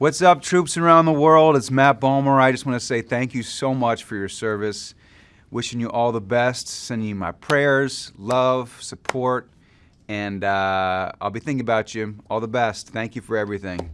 What's up, troops around the world? It's Matt Balmer. I just want to say thank you so much for your service. Wishing you all the best. Sending you my prayers, love, support, and uh, I'll be thinking about you. All the best. Thank you for everything.